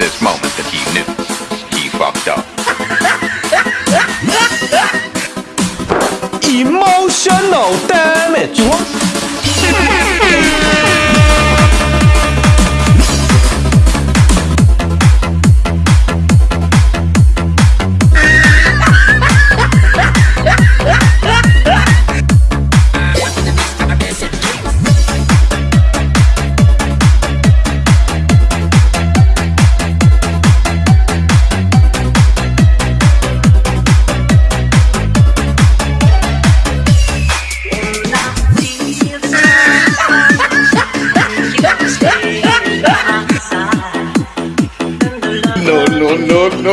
this moment that he knew he fucked up. Emotional damage. What? No,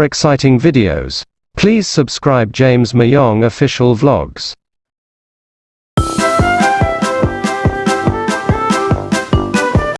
more exciting videos, please subscribe James Mayong Official Vlogs.